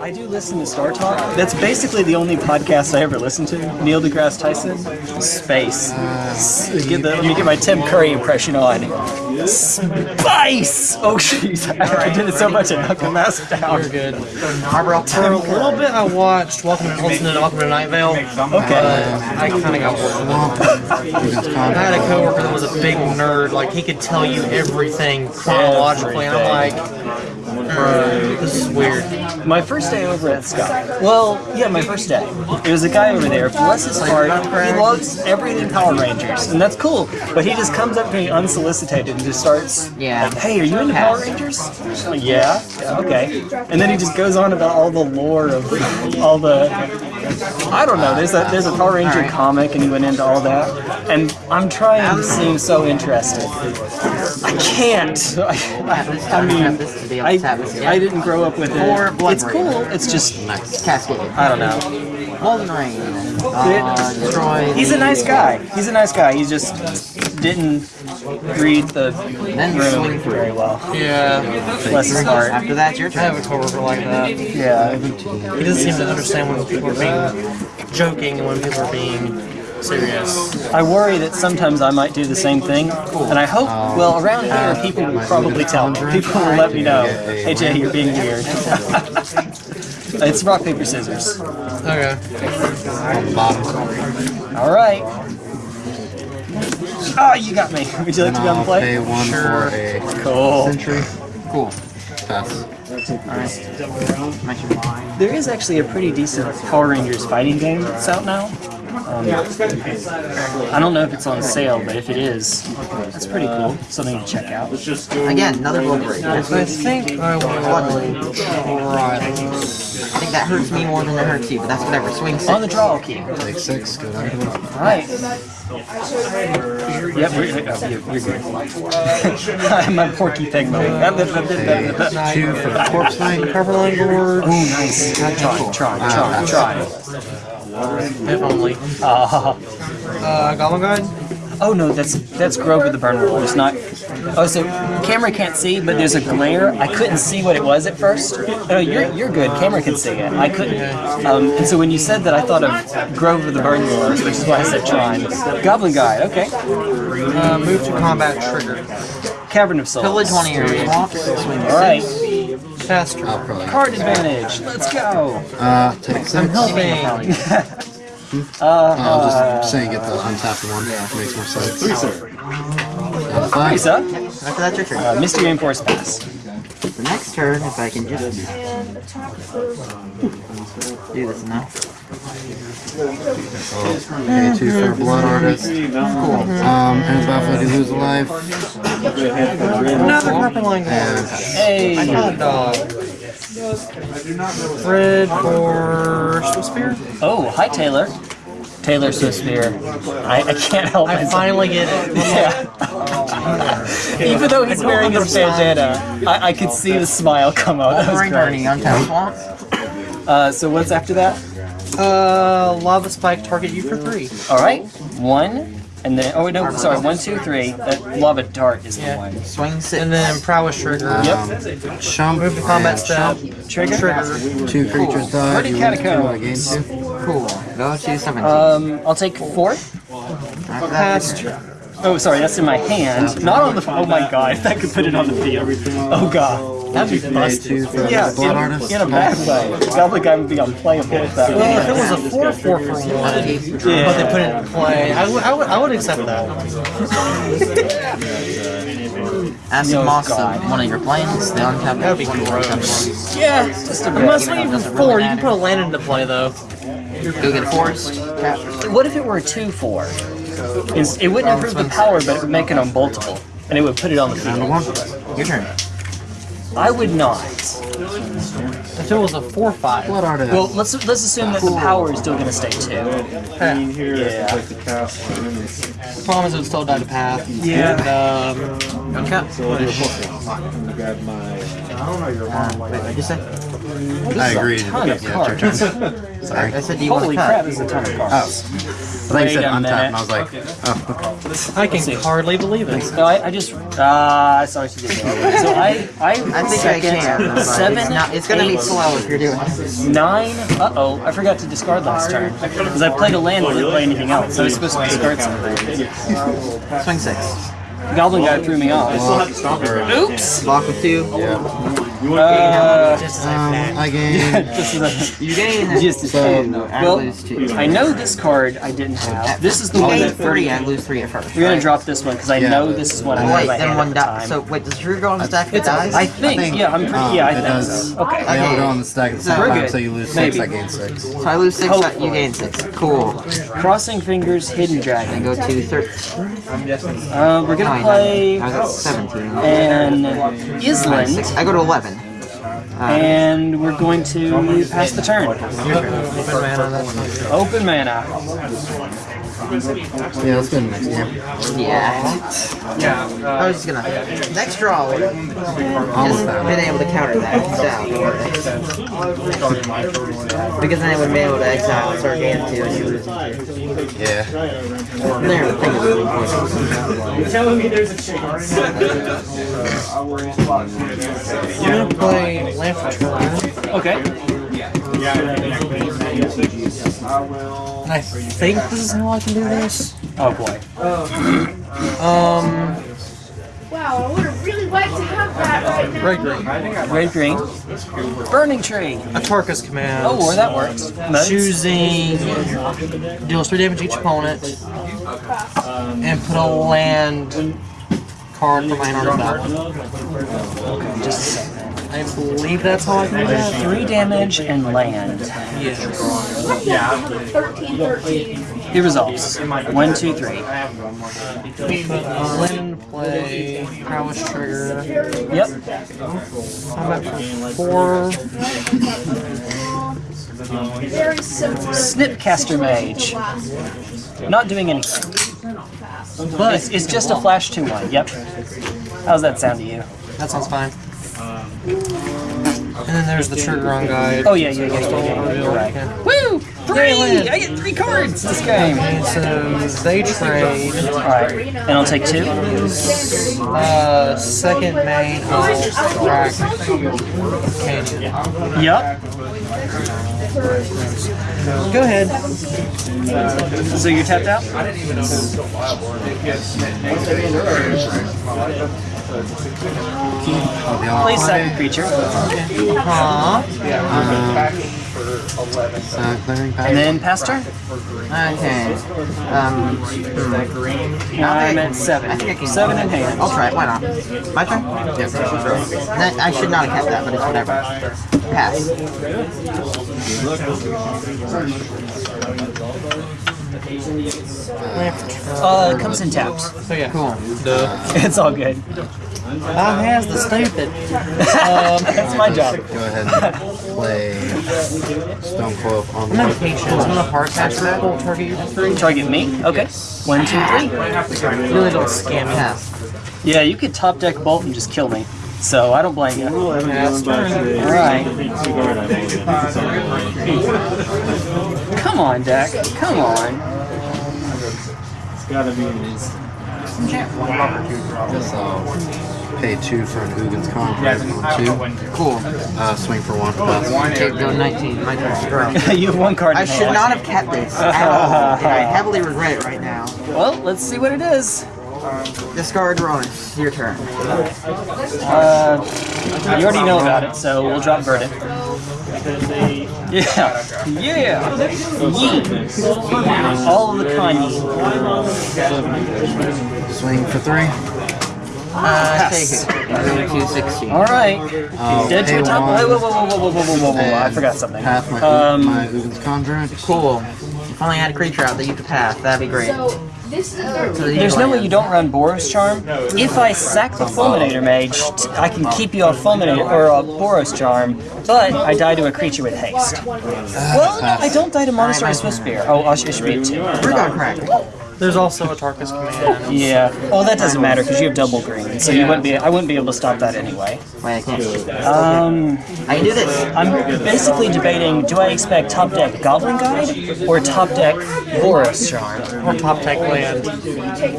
I do listen to Star Talk. That's basically the only podcast I ever listen to. Neil deGrasse Tyson, Space. S- Get the, let me get my Tim Curry impression on. Space! Oh jeez, I, I did it so much I knocked the mouse down. You're good. For a little bit, I watched Welcome to listened to Welcome to Night Vale. Okay. But I kind of got with. I had a coworker that was a big nerd. Like he could tell you everything chronologically, and I'm like, "Uh, this is weird. My first day over at Scott. Well, yeah, my first day. There was a guy over there. Bless his heart. He loves everything Power Rangers, and that's cool. But he just comes up to me unsolicited and just starts. Yeah. Like, hey, are you into Power Rangers? Like, yeah. yeah. Okay. And then he just goes on about all the lore of all the. I don't know. There's a there's a Power Ranger Alright. comic, and he went into all that. And I'm trying to seem so interested. I can't. I, this, I mean, this to I, to tap this again. I didn't grow up with Or it. Blood It's cool. It's just Cascade. I don't know. Golden Rain. Uh, destroy. He's a nice guy. He's a nice guy. He just didn't read the Then room swing through. very well. Yeah, Bless his heart. After that, your I have turn. a coworker like that. Yeah. He doesn't seem to understand when people are being joking and when people are being serious. I worry that sometimes I might do the same thing, and I hope. Well, around here, people will probably tell me. People will let me know. Hey Jay, you're being weird. it's rock paper scissors. Okay. All right. Oh, you got me. Would you like to be on the I'll play? pay one Sure. for a Cool. century. Cool. Pass. Mention mine. There is actually a pretty decent Power Rangers fighting game that's out now. Um, I don't know if it's on sale, but if it is, that's pretty cool. Something to check out. Again, another Golden Rain. I I think I will try this. think that hurts me more than it hurts you, but that's whatever. Swing six. On the draw key. Take six. Go down to the Right. Yep, we're, oh, you're, you're good. I'm a Porky Pig moment. two for the corpse knight. Copperline board. Oh, nice. Try, try, try, try. If only. Uh, Uh, Goblin Guide? oh no, that's that's Grove of the Burnwillows. It's not. Oh, so camera can't see, but there's a glare. I couldn't see what it was at first. Oh, you're you're good. Camera can see it. I couldn't. Um, and so when you said that, I thought of Grove of the Burnwillows, which is why I said Trine. Goblin Guide. Okay. Uh, move to combat trigger. Cavern of Souls. Pillage one of your All right. Cast I'll probably. Card advantage. Let's go. Uh, take six. I'm helping. I'll just saying get the untapped one. Makes more sense. Three, sir. Five. Lisa, After that, your turn. uh, Misty Rainforest Pass. The next turn, if I can just do this now. Okay, two for blood artist. Cool. Um, and battlefield you lose a life. Another Copperline board. Hey. Hot dog. Red for Swift Spear. Oh, hi Taylor. Taylor Swift Spear. I, I can't help I myself. finally get it. Yeah. Even though he's wearing his bandana, I, I could see the smile come out. That was Rain Burning, great. untapped swamp. Uh, so what's after that? Uh, Lava Spike target you for three. All right, one, and then oh no, sorry, one, two, three. That lava dart is the one. Swing six. And then Prowess Trigger. Yep. Shump. Move to combat and step. Trigger. Trigger. Two creatures die. Hardy You lose two, Catacomb. I gain two. Cool. Go to 17. Um, I'll take four. After that, Cast. Oh, sorry, that's in my hand, not on the. Oh my god, if I could put it on the field. Oh god, that'd be Pay busted. for Yeah, the in, in a bad way. Goblin Guide would be unplayable if that Well, if it was. was a 4 4 for 1, but they put it in play, I would, I would, I would accept that. Acid Oh, Moss uh, God. of one of your plains. The untapped That'd be one. gross. Yeah, just a bit. Unless we even 4, you can put a land into play though. Go get a forest. What if it were a 2 4? It's- It wouldn't oh, improve the power, but it would make it unboltable. And it would put it on the field. Your turn. I would not. If it was a 4 5. Blood artist. Well, let's let's assume that the power is still going to stay 2. Yeah. The problem is it would still die to path. Yeah. And, um, Untap. push. Uh, wait, what'd you say? I agreed. ton of it's your turn. Sorry. I said, do you want Holy to cut? crap, there's a ton of Oh. cards. I thought you said Wait untap, and I was like, oh. I can hardly believe it. No, I, I just, ah, I saw what you did there. So I, I, I think I can. seven, it's, not, it's gonna be slow if you're doing it. Nine. Uh oh, I forgot to discard last turn because I played a land and didn't play anything else. So I was supposed to discard something. Swing six. Goblin Guide threw me off. Oops. Block with two. Uh, Um, I gained. this is a, You gain just a So- two. I Well, lose two. I know this card I didn't have. This is the You one that three, I lose three at first. We're gonna right? drop this one because I Yeah, know this is what I had in wait, then one at die. time. So wait, does True go on the stack if it dies? I think, think, yeah, I'm pretty, um, yeah, I it think does. so. Okay. They all go on the stack at the same time, so you lose six, I gain six. So I lose six, you gain six. Cool. Crossing fingers, hidden dragon. go to 13. Uh, we're gonna play I was at 17. And Nine, Island, six. I go to 11. And we're going to pass the turn. Open mana. Yeah, let's go to the next game. Yeah. I uh, was just gonna. Next draw. would have Almost Just been able to counter that. So, because then I would have been able to exile and start game two and you. Yeah. There, the thing is really important. You're telling me there's a chance. I'm gonna play Land for Turn. Okay. And I think this is how I can do this. Oh boy. Um, Wow, I would have really liked to have that right now. red green. Red green. Burning tree. Atarka's Command. Oh, or that works. Modes. Choosing deals three damage to each opponent, and put a land card from my hand on top. Just a second. I believe that's how I can do that. Three damage and land. Yes. 13, 13. It resolves. One, two, three. Land into play. Prowess trigger. Yep. Combat for four. Very simple. Snapcaster Mage. Not doing anything. But it's, it's just a flash 2 1. Yep. How's that sound to you? That sounds fine. And then there's the trigger on guide. Oh, yeah, yeah, yeah, yeah, yeah. You're right. Woo! Three! I get three cards this game! So they trade. Alright. And I'll take two. Uh, second main will Canyon. Yep. Go ahead. So you're tapped out? Oh, the Play only second creature. Huh? uh, clearing path. And then Pastor? Okay. Um, hmm. Now I'm at I seven. think I can. Seven in hand. I'll try it. Why not? My turn. Yes. That, I should not have kept that, but it's whatever. Pass. Uh, it comes in tapped. So yeah. Cool. It's all good. I has the stupid. That's um, my job. Go ahead and play Stone Coil on I'm the patient. I'm gonna hard catch that. Will target you for three. Target me? Okay. One, two, three. Really don't scam me. Yeah, you could top deck bolt and just kill me. So I don't blame you. Alright. Come on, Dak. Come on. It's gotta be an Guess I'll pay two for an Ugin's Conjurant on two. Cool. Uh, swing for one. Pass. Okay, go 19. My turn. You have one card. I should not have kept this at all, and I heavily regret it right now. Well, let's see what it is. Discard Ronus. Your turn. Uh, you already know about it, so we'll drop verdict. Yeah, yeah, yee. All of the Kanye. Swing for three. Uh, take it. Go to 16. All right. I'll Dead to pay a top. Whoa, whoa, whoa, whoa, whoa, whoa, whoa, whoa, whoa, whoa! I forgot something. Pass my, Um, my Ugin's Conjurant. Cool. If only I had a creature out that you could pass, that'd be great. So, this is So There's no way you don't run Boros Charm. If I sack the Fulminator Mage, I can keep you off Fulminator or a Boros Charm, but I die to a creature with haste. Well, no, I don't die to Monastery Swift Spear. Oh, I should, it should be a two. We're gonna crack. There's also Atarka's Command. Yeah. Oh, that doesn't matter because you have double green, so you wouldn't be. I wouldn't be able to stop that anyway. Wait, I can't. Um, I can do this. I'm basically debating: do I expect top deck Goblin Guide or top deck Boros Charm Or top deck land.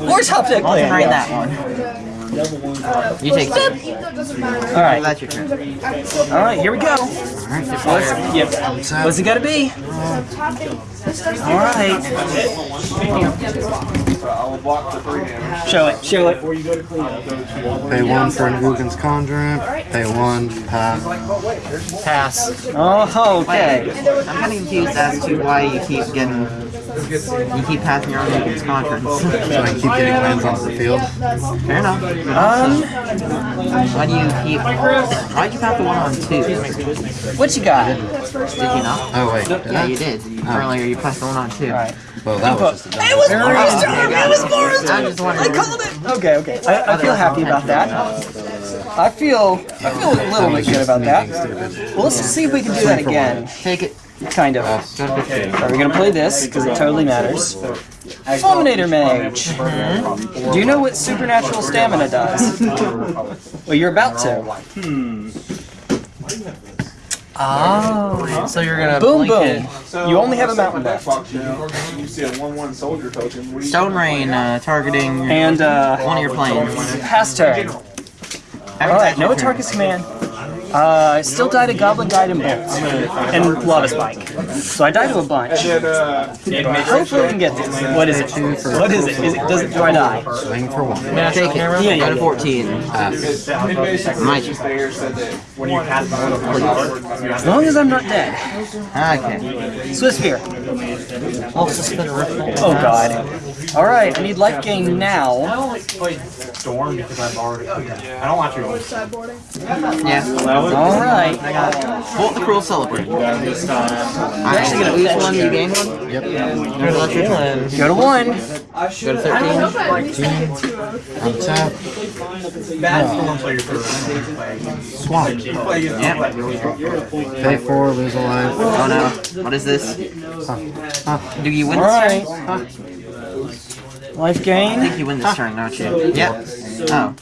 or top deck I'll Land? try yeah. that one. You take two. All right. That's your turn. All right. Here we go. What's, yep. What's it got to be? All right. Show it. Show it. Pay one for an Ugins Conjurant. Pay one, pass. Pass. Oh, okay. I'm kind of confused as to why you keep getting, you keep passing your own Lincoln's conference. So I keep getting lands onto the field. Fair enough. Um, Why do you keep, why'd you pass the one on two? What you got? Did you not? Oh wait, Yeah, I? you did. Earlier you passed the one on two. All right. Well, that was just a It was Boros Oh, It was it. Boros I'm Charm. just I called it. Okay, okay. I, I feel happy about that. I feel I feel a little bit good about that. Well, let's see if we can do that again. Take it. Kind of. Go to 15. Are we gonna play this? Because it totally matters. Fulminator Mage. Do you know what supernatural stamina does? Well, you're about to. Oh. So you're gonna Boom, blink boom. You only have a mountain left. You see a one-one soldier token. What do Stone Rain, uh, targeting And, uh, one of your plains. pass turn. Alright, no Atarka's Command. Uh, I still died to Goblin Guide and Bolt. And Lava Spike. So I died to a bunch. Uh, Hopefully we can get this. What is it? What is it? Is it does it do I die? Swing for one. Take it. camera. Yeah, Go yeah. to 14. Pass. it My just there said that when you pass one of the As long as I'm not dead. Okay. Swiftspear. I'll suspend. Oh god. Alright, I need life gain now. I only play storm because I've already. I don't want you to. Sideboarding. Yeah. Alright. Bolt the Cruel Celebrant. I'm actually gonna lose one, you gain one. Yep. That's your turn. Go to one. Go to 13. hope at least I get two of. Untap. Swamp. Yep. Pay four, lose a life. Oh no. What is this? Do you win this Alright. turn? Life gain. I think you win this turn, don't you? Yep. Oh.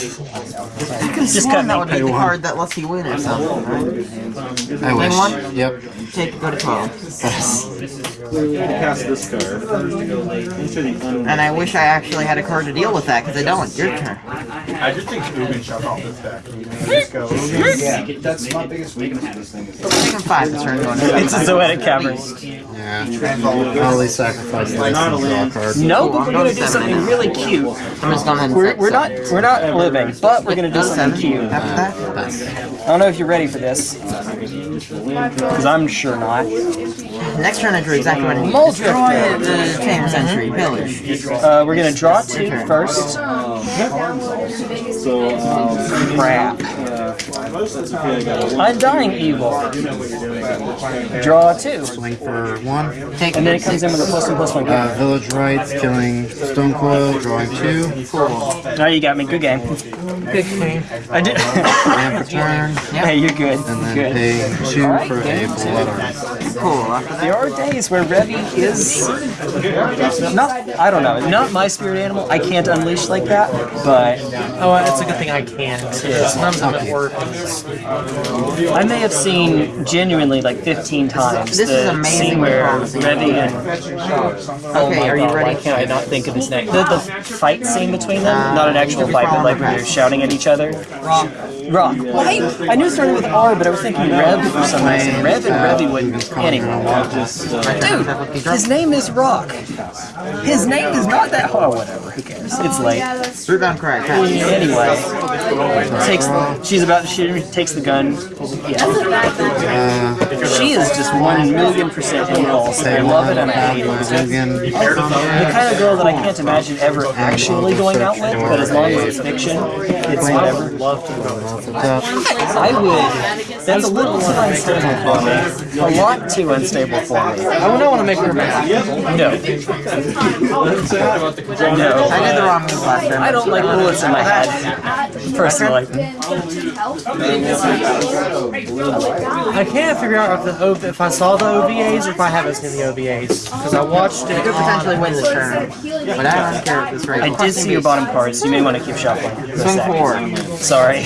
Just One cut that would be the card that lets you win or something, right? I wish. one? Yep. Take, go to 12. Pass this card. And I wish I actually had a card to deal with that, because I don't. Your turn. I just think Ugin shut off this deck. You can just go. Ugin. That's my biggest weakness with this thing. Is Taking 5 this turn, going It's a Zoetic Cavern. Yeah. I'll at least sacrifice this draw a card. No, but we're gonna do something really cute. I'm just going ahead and We're, not we're not living, but we're gonna do something cute. After that? I don't know if you're ready for this, because I'm sure not. Next turn I drew exactly what I need. Mold Destroy the Chamber Century. Pillage. Uh, we're gonna draw two first. So, um, Crap. that's okay. I got a Undying Evil. Draw two. Swing for one. Take And then it comes in with a plus one plus one. Uh, Village Rites, killing Stone Coil, drawing two. Now you got me. Good game. Big game. I did. Ramp return. hey, you're good. And then Good. paying two for a Blood Artist. Cool. There are days where Revy is not, I don't know, not my spirit animal. I can't unleash like that, but Oh, uh, it's a good thing I can too. Sometimes I'm at work. I may have seen genuinely like 15 times This the is amazing scene where promising. Revy and oh Okay, my are you God, ready? Why can't I not think of his name? The, the fight scene between them, uh, not an actual fight, but like when they're shouting at each other. Rock. Rock. Why? I knew it started with R, but I was thinking Rev for some reason. Rev and Revy wouldn't. Anyway, dude, his name is Rock. His name is not that. Oh, whatever. Who cares? It's late. Yeah, that's root bound Anyway, takes she's about she takes the gun. Yeah, Uh, she is just one million percent impulse. I love it and I hate it. The kind of girl that I can't imagine ever actually going out with, but as long as it's fiction, it's whatever. I would. That's a little too unstable for me. A lot too unstable for me. I would not want to make her mad. No, no. I did the wrong move last turn. I don't like bullets in my head. Personally. I can't figure out if the OV, if I saw the OVAs or if I haven't seen the OVAs because I watched I it. could potentially win this turn, but I don't care at this rate. I did see your bottom cards. You may want to keep shuffling. Swing sec. forward. Sorry.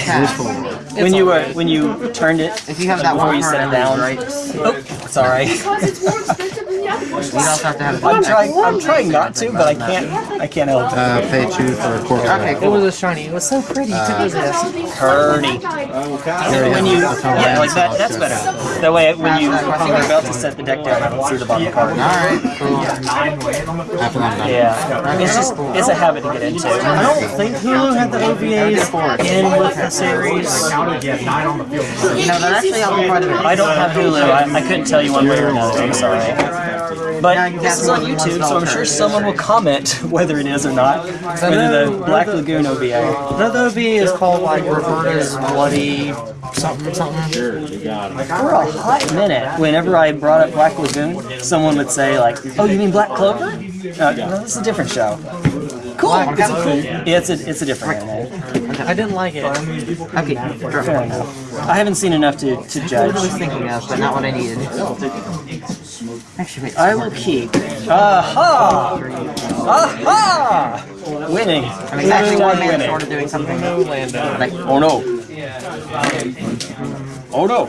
When you were when you turned it If you have that before one you set it down. right? Oh, sorry. Because it's more expensive than the other ones. You'd also have to have. I'm trying. I'm trying not to, but I can't. I can't help it. Uh, pay two for a quarter. Okay, It was a shiny. It was so pretty. too. Because all Pretty. Pretty. When you, yeah, like that. That's better. That way, when you when you're about to set the deck down, I don't see the bottom card. Alright, cool. Half of them done. Yeah, it's just it's a habit to get into. I don't think Hulu had the OVAs in with the series. You know, that actually helped me quite a bit. I don't have Hulu. I, I couldn't tell you one way or another. I'm sorry. But this is on YouTube, so I'm sure someone will comment whether it is or not. Whether the Black Lagoon OVA. Another OVA is called like Roberta's Bloody something something. Sure, you got it. For a hot minute, whenever I brought up Black Lagoon, someone would say like, "Oh, you mean Black Clover?" Uh, no, this is a different show. Cool. It's a cool. Yeah, it's a it's a different anime. I didn't like it. Okay, Fair enough. I haven't seen enough to, to judge. I was thinking of, but not what I needed. Actually, wait. I will keep. Aha! Aha! Winning. I'm exactly one man winning. short of doing something. Like, Oh no. Oh no.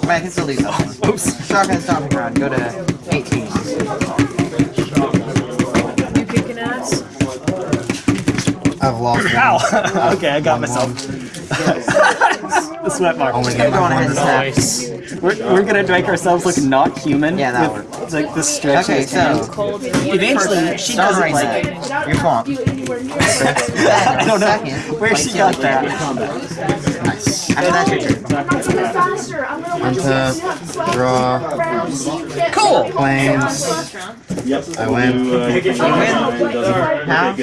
but I can still do something. Oops. Shotgun stomping ground. Go to 18. You kicking ass? I've lost one. Ow! okay, I got myself. the sweat mark. Only Keep game going ahead and snap. Nice. We're, we're gonna make ourselves look not human. Yeah, that with, works. Like this stretch. Okay, of hand. so eventually she start doesn't right like. now. Without You're fine. you anywhere near. I don't know where she got that. Nice. After that's your turn. I'm not coming faster. I'm gonna let Untap, draw, round so you can't. Cool. planes. I win. How?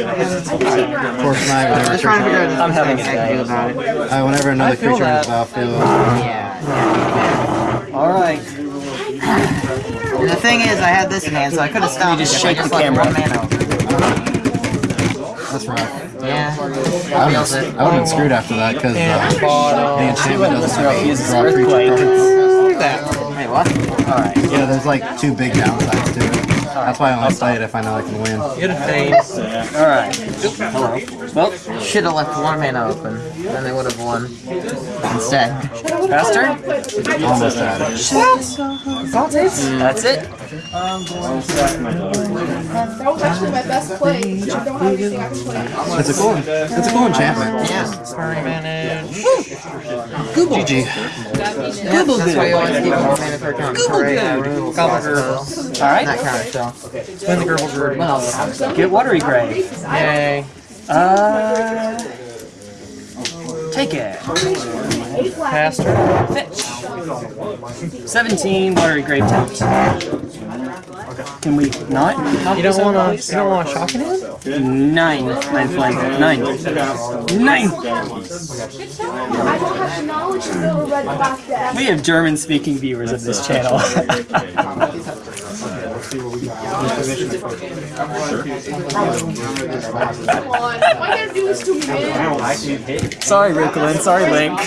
Force knife, whenever Just trying to figure out creature. I'm having a anything I can do day. about it. Uh, whenever another feel creature enters the that. battlefield. Yeah. All right. The thing is, I had this in hand, so I could have stopped. You just shake the camera. One man open. That's rough. Yeah. I would have I would have been screwed after that because uh, the Bottom. enchantment This doesn't girl let me uses draw creature earthquake. cards. Wait, what? All right. Yeah, there's like two big downsides to it. That's why I only play it if I know I can win. Get a face. All right. Hello. Well, Should have left one man open, then they would have won. Instead. fast turn. Almost had it. Hmm. That's it. That was actually my best play. but I don't have anything I can play. It's a cool. It's a cool enchantment. Yeah. Sorry, manage. GG. yeah that's why you always keep one man per turn. Hooray, I rule. Gobble Gurgle. All right. That counter spell. Spin the. What? Get watery gray. Yay. Uh, take it. Faster. Fetch. 17 watery grave tempt. Can we not? You don't wanna you don't wanna shock it in? Nine. Nine flank. Nine. Nine. I don't have the knowledge to know read about that. We have German speaking viewers of this channel. Come on. Why you gotta do this to me, man? sorry, Ricolin. Sorry, Link.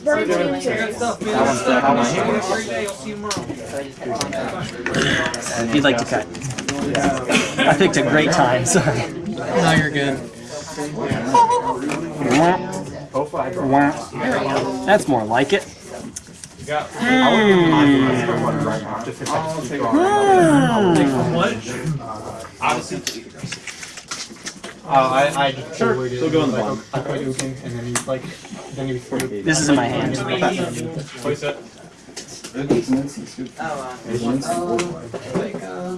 Very military. If you'd like to cut. I picked a great time. Sorry. No, you're good. That's more like it. Hmm. Hmm. Hmm. Oh, I, I just sure. Still go in the bottom. I put you and then you like, then you throw. This is in my hand. Place it. Oh, uh,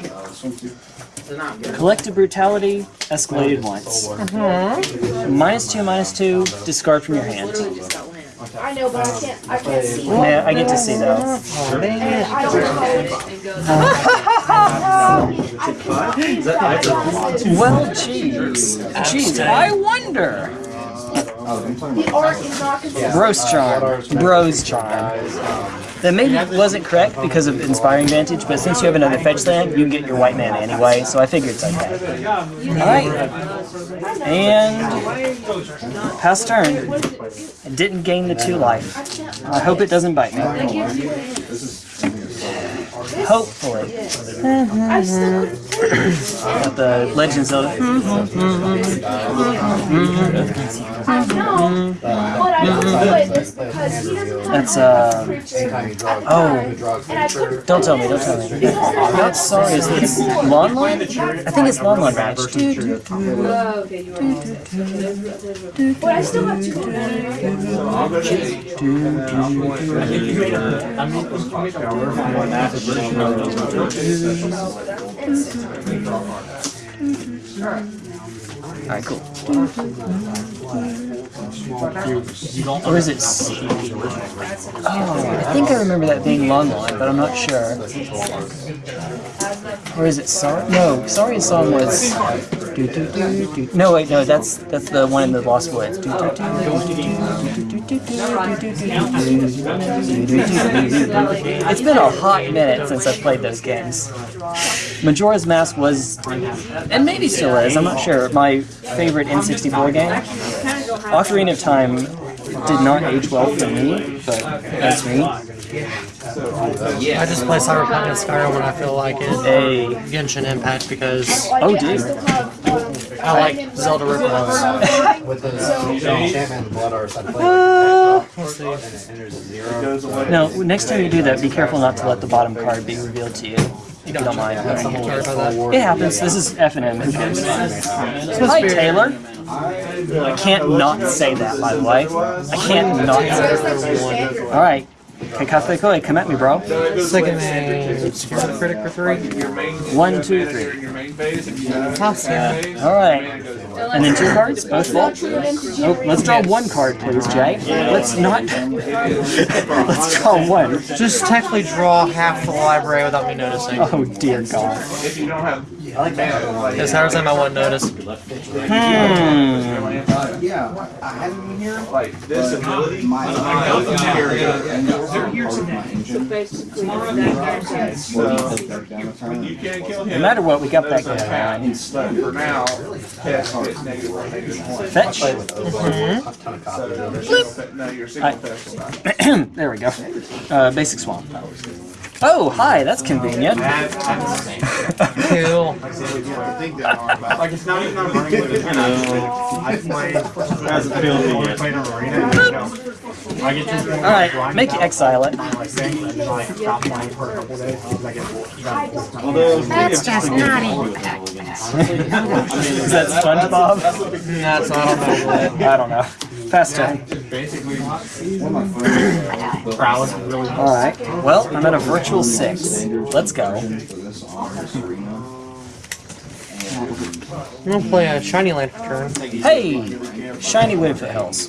uh, Collective brutality escalated once. Minus two, minus two, discard from your hand. I know, but I um, can't. I can't see. Yeah, I get to see though. Oh, I don't know. Well, jeez. Jeez, I wonder. The art is not consistent. Boros charm. Boros charm. That maybe wasn't correct because of inspiring vantage, but since you have another fetch land, you can get your white mana anyway, so I figured it's okay. Alright. And pass turn. Didn't gain the two life. I hope it doesn't bite me. Hopefully. Mm -hmm. Got the legends of That's uh oh. Don't tell me. Don't tell me. Not sorry. Is this Lon Lon? I think it's Lon Lon Ranch. But I still have two. I think you made a. I mean, you made a. Alright, cool. Or is it? Oh, I think I remember that being Lawn Line, but I'm not sure. Or is it Sorry? No, Saria's song was. Do, do, do, no, wait, no, that's that's the one in the Lost Woods. It's been a hot minute since I've played those games. Majora's Mask was, and maybe still is, I'm not sure, my favorite N64 game. Ocarina of Time did not age well for me, but that's me. I just play Cyberpunk and Skyrim when I feel like it. A Genshin Impact because. Oh, dude. I like Zelda ripoffs. With the enchantment blood arts, I played Let's see. and it enters a zero. no, next time you do that, be careful not to let the bottom card be revealed to you. If you don't mind. Sorry about that. It happens. This is F and M. Hi, Taylor. I can't not say that, by the way. I can't not say that. All right. Okay, Cafe Koi, come at me, bro. Second Scarlet Critic for three. One, two, three. Toss ya. All right. And then two cards, both full. Oh, let's draw one card, please, Jay. Let's not. let's draw one. Just technically draw half the library without me noticing. Oh dear God. I like that. Because Howard's on want to notice. Hmm. Yeah, I haven't been here. Like this uh, ability, my No matter what, we got back there. For now, fetch. Mm-hmm. There we go. Uh, basic swamp. Oh, hi, that's convenient. Cool. Alright, make you exile it. That's just naughty. Is that SpongeBob? That's not on my lid. I don't know. Fast prowess really All right. Well, I'm at a virtual six. Let's go. I'm gonna play a Shiny Land for turn. Hey, shiny Wooded Foothills.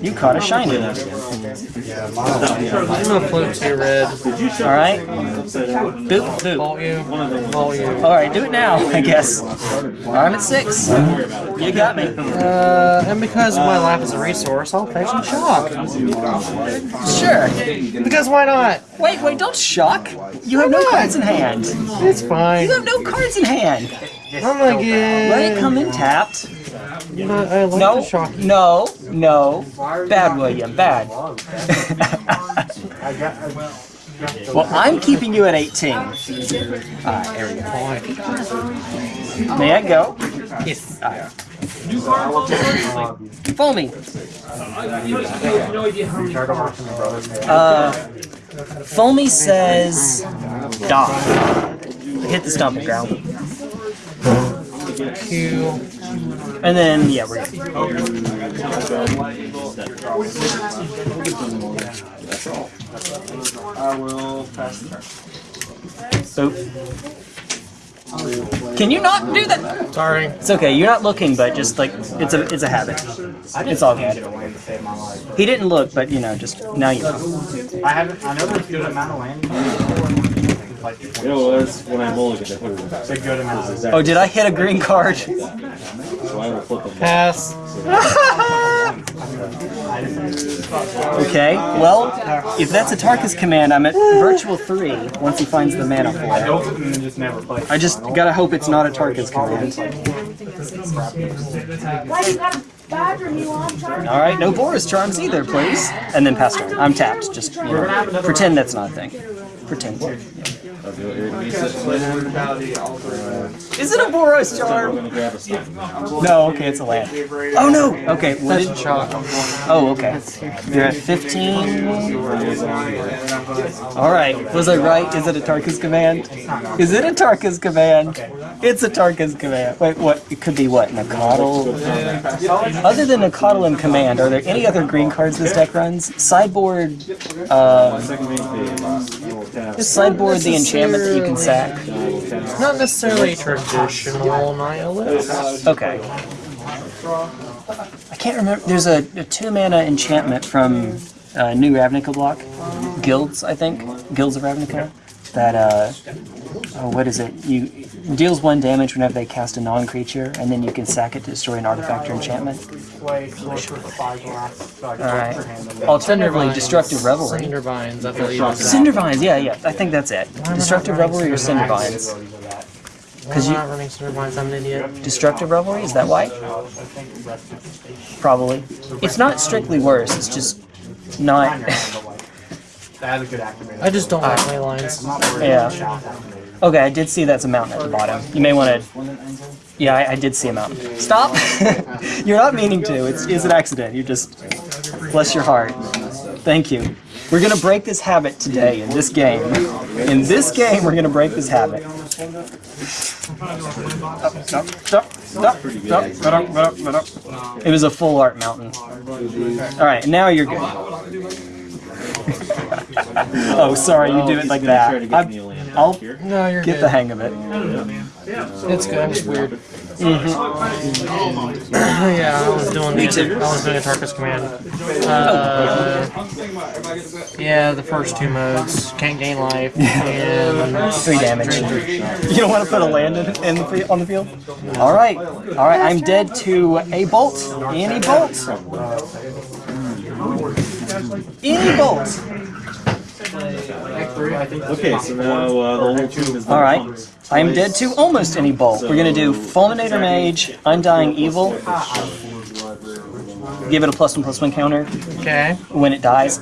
You caught a shiny. Yeah, I'm gonna float two red. All right. Boop boop. Vault you. Vault you. All right, do it now. I guess. I'm at six. You got me. Uh, and because my life is a resource, I'll fetch and shock. Sure. Because why not? Wait, wait, don't shock. You have no cards in hand. It's fine. You have no cards in hand. I'm gonna get. Let it come in tapped. Not, I like No, the shock. no, no. Bad, William, bad. well, I'm keeping you at 18. Alright, there we go. May I go? Yes. Foamy. Uh, Foamy says die. Hit the stomping ground. Q. And then, yeah, we're good. I will pass the turn. Oop. Can you not do that? Sorry. It's okay. You're not looking, but just like it's a it's a habit. It's all good. He didn't look, but you know, just now you know. I haven't I know there's good amount of land. Like You know, that's when I mulligan. It in. a good amount of Oh, did I hit a green card? so I will flip them. Pass. Okay, well, if that's Atarka's Command, I'm at virtual 3 once he finds the mana for it. Nope, just never play. I just gotta hope it's not Atarka's Command. Why you gotta badger me while I'm trying to Alright, no Boros charms either, please. And then pass turn. I'm tapped, just, you know, pretend that's not a thing. Pretend. I'll do it. Reset play. Is it a Boros I'm charm? gonna grab a stun. No, okay, it's a land. Oh no! Okay, what did... Shock. Oh, okay. You're at 15. Alright, was I right? Is it Atarka's Command? Is it Atarka's Command? It's Atarka's Command. Wait, what? It could be what? Nacatl? Other than Nacatl and command, are there any other green cards this deck runs? Sideboard, uh, Second main phase. I will tap. just sideboard the enchantment that you can sack. Not necessarily traditional nihilist. Okay. I can't remember. There's a, a two mana enchantment from uh, New Ravnica block, Guilds, I think, Guilds of Ravnica. That uh, oh, what is it? You deals one damage whenever they cast a non-creature, and then you can sack it to destroy an artifact or enchantment. All right. Alternatively, Destructive Revelry. Cindervines, I believe. Cindervines, yeah, yeah, I think that's it. Destructive Revelry or Cindervines? Why am I not running Cindervines? I'm an idiot. Destructive Revelry, is that why? Probably. It's not strictly worse, it's just not. I just don't like ley lines. yeah. Okay, I did see that's a mountain at the bottom. You may want to. Yeah, I, I did see a mountain. Stop! You're not meaning to, it's, it's an accident. You just. Bless your heart. Thank you. We're gonna break this habit today in this game. In this game, we're gonna break this habit. Stop, stop, stop, stop, stop, stop, stop. It was a full art mountain. Alright, now you're good. oh, sorry, you do it like that. I'm- I'll No, you're get good. the hang of it. It's good. It's weird. Mm-hmm. yeah, I was doing Me the, too. I was doing Atarka's Command. Uh, yeah, the first two modes can't gain life and Three damage. You don't want to put a land in, in the, on the field? Alright, alright, I'm dead to a bolt. Any bolt? Any bolt? Okay, so now uh, the whole team is. Alright, I'm dead to almost any bolt. We're gonna do Fulminator Mage, Undying Evil. Give it a plus one plus one counter okay. when it dies.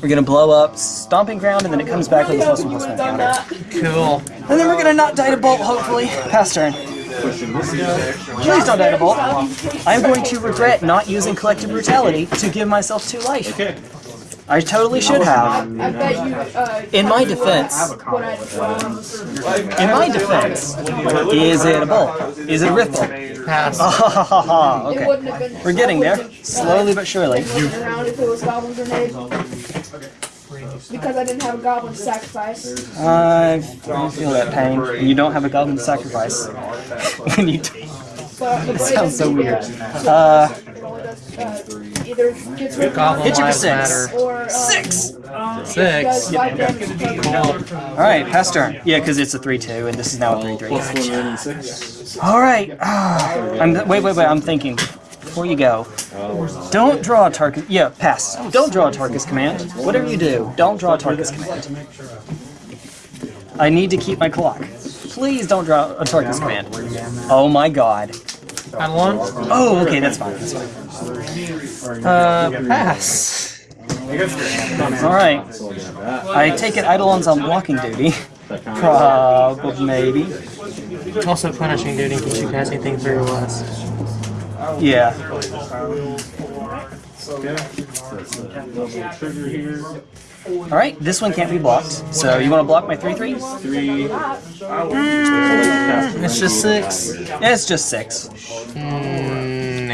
We're gonna blow up Stomping Ground and then it comes back with a plus one plus one counter. Cool. And then we're gonna not die to bolt, hopefully. Pass turn. Please don't die to bolt. I'm going to regret not using collective brutality to give myself two life. Okay. I totally should have. I bet you, uh, In my defense, what I, in my defense, is it a bolt? Is it a rift bolt? Pass. It Okay. wouldn't have been. We're getting there. Slowly but surely. Around if it was goblin grenade. Because I didn't have a goblin to sacrifice. I I feel that pain. You don't have a goblin to sacrifice. when you do. But Sounds so weird. Uh, It only does, uh, either gets rid of Goblin Hit you for six. or um, six! does Six. five damage Cool. Alright, pass turn. Yeah, because it's a 3-2 and this is now a 3-3. Plus one red and six. Alright. I'm wait, wait, wait, I'm thinking. Before you go. Don't draw a Tarkus yeah, pass. Don't draw Atarka's Command. Whatever you do, don't draw Atarka's Command. I need to keep my clock. Please don't draw Atarka's Command. Oh my god. Add one. Oh, okay, that's fine. That's fine. Uh, pass. Alright. I take it Eidolon's on blocking duty. Probably, maybe. Also, punishing duty keeps you casting things very less. Yeah. Double trigger here. Alright, this one can't be blocked. So you want to block my 3-3? Three. It's just six. It's just 6. Mm,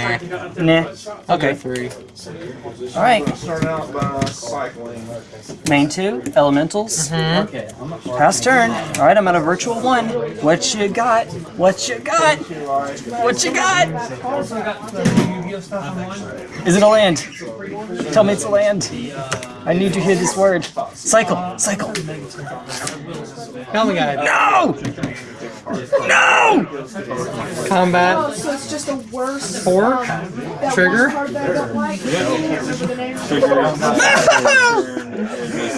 nah. Nah. Okay. Three. Alright. Start out by cycling. Main 2, Elementals. Mm-hmm. Pass turn. Alright, I'm at a virtual 1. What you got? What you got? What you got? Is it a land? Tell me it's a land. I need to hear this word. Cycle. Cycle. Helmet guide. No! Combat. Oh, so it's just a worse Four. that Trigger? worse card that I like. Remember the name?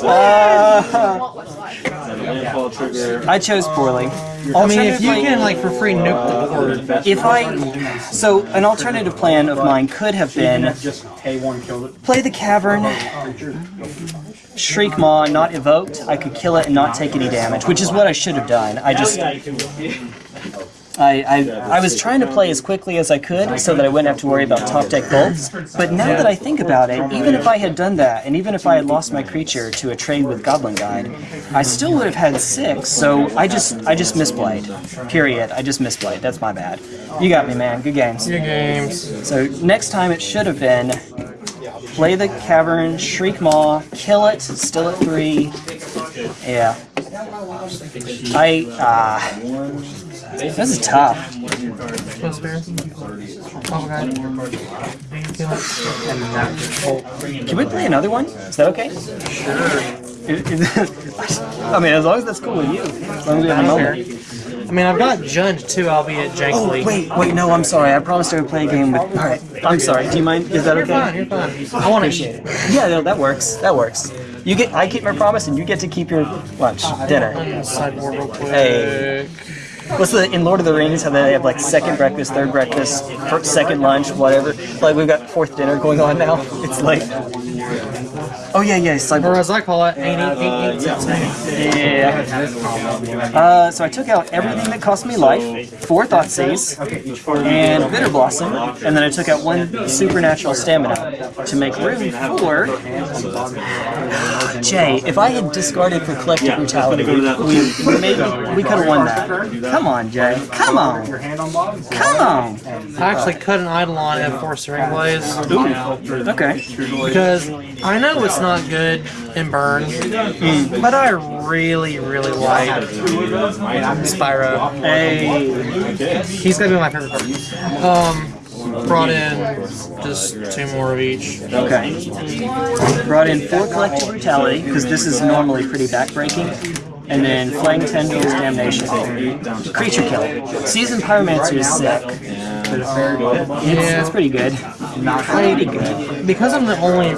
Uh, Want what's like. I chose poorly. I mean, if you can like for free nuke the board, If I, so an alternative plan of mine could have been Just K1 killed it. play the cavern, shriek maw, not evoked. I could kill it and not take any damage, which is what I should have done. I just, I, I, I was trying to play as quickly as I could so that I wouldn't have to worry about top deck bolts. But now that I think about it, even if I had done that, and even if I had lost my creature to a trade with Goblin Guide, I still would have had six. So I just, I just misplayed. Period. I just misplayed. That's my bad. You got me, man. Good games. your games. So next time it should have been play the cavern, shriek maw, kill it, still at three. Yeah. I uh this is tough. Close bear. Oh, guy. Can we play another one? Is that okay? Sure. I mean, as long as that's cool with you. As long as we have a moment. I mean, I've got Jund too, albeit jankily. Oh, wait, wait, no, I'm sorry. I promised I would play a game with. Alright, I'm sorry. Do you mind? Is that You're fine, okay? you're fine. I want to eat. Yeah, no, that works. That works. You get, I keep my promise, and you get to keep your lunch, dinner. Sideboard real quick. Hey. What's the in Lord of the Rings? How they have like second breakfast, third breakfast, fir- second lunch, whatever. Like we've got fourth dinner going on now. It's like, oh yeah, yeah, it's like Or as I call it, ain't eat, ain't eat, yeah. Uh, so I took out everything that cost me life, four Thoughtseize, and Bitter Blossom, and then I took out one Supernatural Stamina to make room for. Jay, if I had discarded for Collective Brutality, we, we maybe we could have won that. Come on, Jay. Come on. Come on. I actually cut an Eidolon at four Searing Blaze. Okay. Because I know it's not good in burn, but I really, really like Spyro. Hey. He's gonna be my favorite card. Um, brought in just two more of each. Okay. Brought in four Collective Brutality, because this is normally pretty backbreaking. And then Flaying Tendrils, Damnation. Creature Kill. Seasoned Pyromancer is sick. It's, it's pretty good. Pretty good. Because I'm the only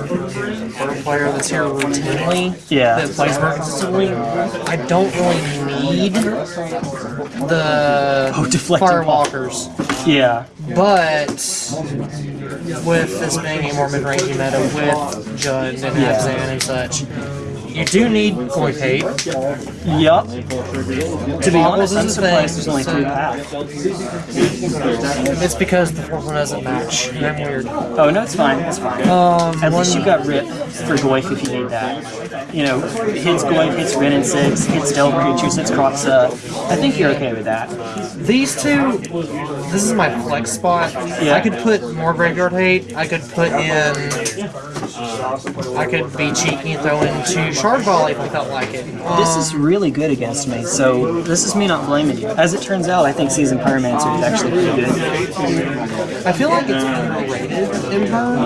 player that's here routinely Yeah. that plays burn consistently, I don't really need the Oh, deflecting firewalkers. Yeah. But with this being a more mid-rangey meta with Jund and Yeah. Abzan and such, you do need paid. Yup. To be honest, I'm the surprised thing, there's only three paths. It's because the fourth one doesn't match. I'm weird. Oh, no, it's fine. It's fine. Um, At least you got Rip for Goyf if you need that. You know, hits Goyf, hits Wrenn and Six, hits Delve Creatures, hits Kroxa. I think you're okay with that. These two, this is my flex spot. Yeah. I could put more graveyard hate. I could put in. I could be cheeky and throw in two shard volley if I felt like it. Um, This is really good against me, so this is me not blaming you. As it turns out, I think Seasoned Pyromancer is actually pretty good. I feel like it's underrated in burn,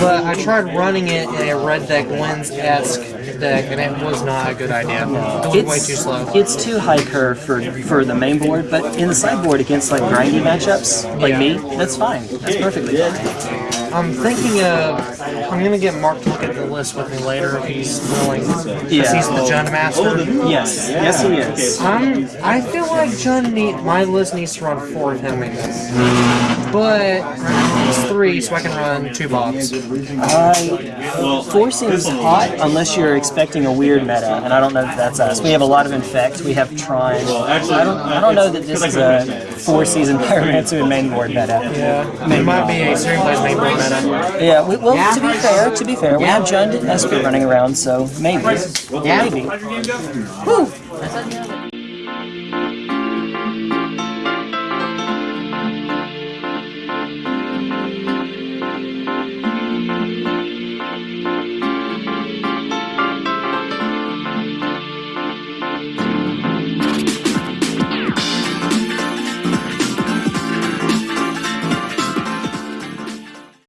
but I tried running it in a red deck wins esque deck, and it was not a good idea. It was way too slow. It's too high curve for for the main board, but in the sideboard against like grindy matchups like Yeah. me, that's fine. That's perfectly fine. I'm thinking of. I'm gonna get Mark to look at the list with me later if he's willing. Yeah. he's the Jund Master. Yes, yes he is. I'm. I feel like Jund need my list needs to run four of him maybe. But it's three, so I can run two Bobs. I uh, four seems hot unless you're expecting a weird meta, and I don't know if that's us. We have a lot of infect. We have Trine. I don't. I don't know that this is a four season Pyromancer and main board meta. Yeah, it might be a Searing Blaze main board meta. Yeah. We, well, to be fair, to be fair, we have Jund and Esper running around, so maybe. Yeah. Maybe.